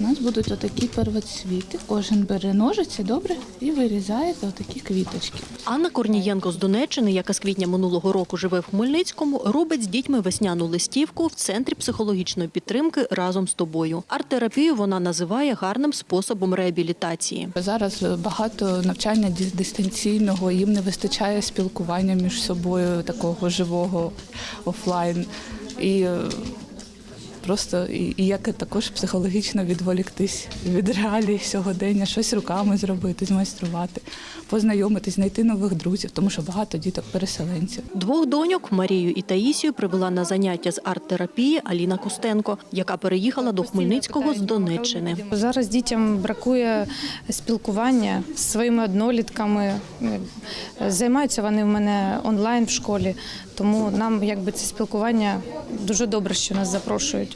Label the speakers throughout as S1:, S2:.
S1: У нас будуть отакі первоцвіти. Кожен бере ножиці, добре, і вирізаєте отакі квіточки.
S2: Анна Корнієнко з Донеччини, яка з квітня минулого року живе в Хмельницькому, робить з дітьми весняну листівку в центрі психологічної підтримки разом з тобою. Арт-терапію вона називає гарним способом реабілітації.
S1: Зараз багато навчання дистанційного, їм не вистачає спілкування між собою такого живого офлайн. І е, просто і, і як також психологічно відволіктись від реалій сьогодення, щось руками зробити, змайструвати, познайомитись, знайти нових друзів, тому що багато діток переселенців.
S2: Двох доньок Марію і Таїсію привела на заняття з арт-терапії Аліна Костенко, яка переїхала до Хмельницького з Донеччини.
S3: Зараз дітям бракує спілкування з своїми однолітками. Займаються вони в мене онлайн в школі, тому нам якби це спілкування дуже добре, що нас запрошують.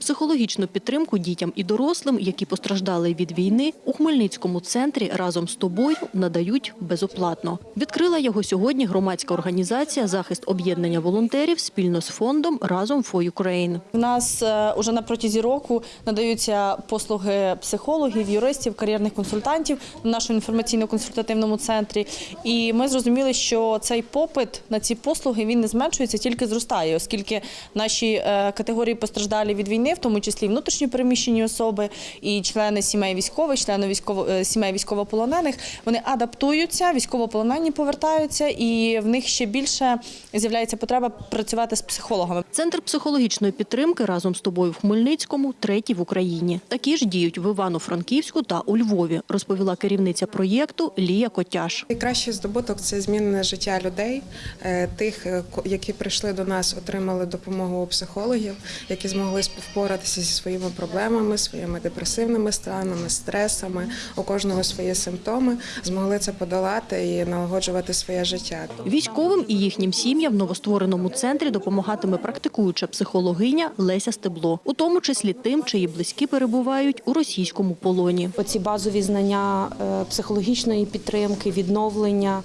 S2: Психологічну підтримку дітям і дорослим, які постраждали від війни, у Хмельницькому центрі разом з тобою надають безоплатно. Відкрила його сьогодні громадська організація Захист об'єднання волонтерів спільно з фондом Разом for Ukraine.
S4: У нас е, уже на протязі року надаються послуги психологів, юристів, кар'єрних консультантів в нашому інформаційно-консультативному центрі. І ми зрозуміли, що цей попит на ці послуги він не зменшується, тільки зростає, оскільки наші е, категорії постраждалі від війни, в тому числі внутрішньо переміщені особи і члени сімей військових, члени військово е, сімей військовополонених, вони адаптуються, військовополонені повертаються, і в них ще більше з'являється потреба працювати з психологами.
S2: Центр психологічної підтримки разом з тобою в Хмельницькому третій в Україні. Такі ж діють в Івано-Франківську та у Львові, розповіла керівниця проєкту Лія Котяш.
S5: Найкращий здобуток це змінене життя людей, е, тих, е, ко- які прийшли до нас, отримали допомогу у психологів, які змогли впоратися зі своїми проблемами, своїми депресивними станами, стресами. У кожного свої симптоми, змогли це подолати і налагоджувати своє життя.
S2: Військовим і їхнім сім'ям в новоствореному центрі допомагатиме практикуюча психологиня Леся Стебло, у тому числі тим, чиї близькі перебувають у російському полоні.
S6: Оці базові знання е, психологічної підтримки, відновлення,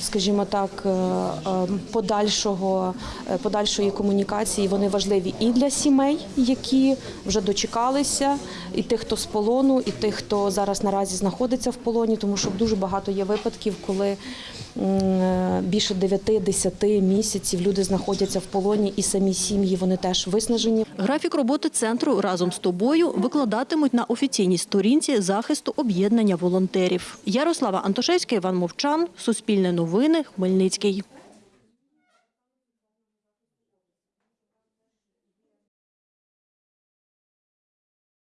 S6: скажімо так, е, е, подальшого, е, подальшої комунікації, вони важливі і для сімей, які вже дочекалися, і тих, хто з полону, і тих, хто зараз наразі знаходиться в полоні, тому що дуже багато є випадків, коли е, більше 9-10 місяців люди знаходяться в полоні, і самі сім'ї вони теж виснажені.
S2: Графік роботи центру разом з тобою викладатимуть на офіційній сторінці захисту об'єднання волонтерів. Ярослава Антошевська, Іван Мовчан, Суспільне новини, Хмельницький.